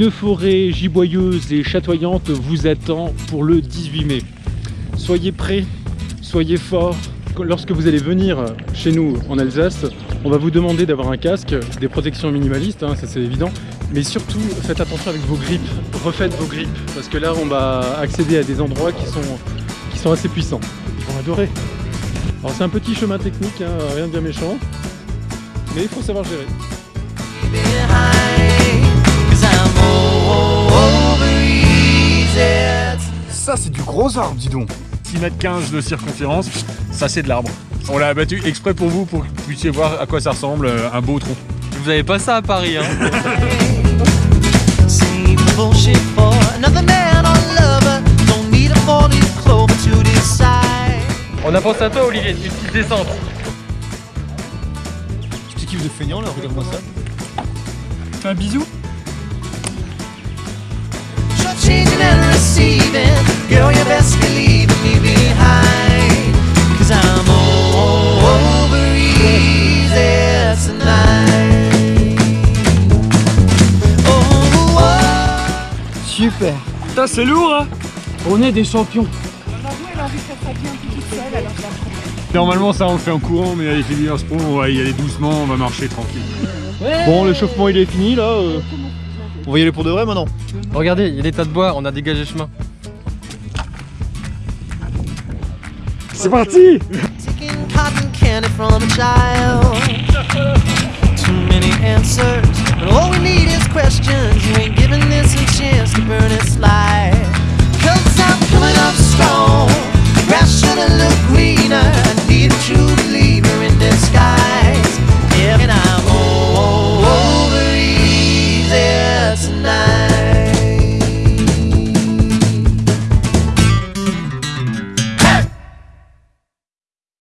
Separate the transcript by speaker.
Speaker 1: Une forêt giboyeuse et chatoyante vous attend pour le 18 mai. Soyez prêts, soyez forts. Lorsque vous allez venir chez nous en Alsace, on va vous demander d'avoir un casque, des protections minimalistes, hein, ça c'est évident. Mais surtout, faites attention avec vos grippes, refaites vos grippes, parce que là on va accéder à des endroits qui sont, qui sont assez puissants. Ils vont adorer. Alors c'est un petit chemin technique, hein, rien de bien méchant, mais il faut savoir gérer.
Speaker 2: C'est du gros arbre, dis donc
Speaker 3: 6 mètres 15 de circonférence, ça c'est de l'arbre. On l'a abattu exprès pour vous, pour que vous puissiez voir à quoi ça ressemble euh, un beau tronc.
Speaker 4: Vous avez pas ça à Paris, hein On a pensé à toi, Olivier, une petite descente.
Speaker 2: Petit kiff de feignant là, regarde-moi ça.
Speaker 3: Fais un bisou
Speaker 2: Super
Speaker 3: Putain, c'est lourd, hein
Speaker 2: On est des champions
Speaker 3: Normalement, ça on le fait en courant, mais avec les Leaders Pro, on va y aller doucement, on va marcher tranquille.
Speaker 1: Bon, l'échauffement il est fini là. euh.
Speaker 2: On va y aller pour de vrai maintenant
Speaker 4: Regardez, il y a des tas de bois, on a dégagé le chemin.
Speaker 3: C'est parti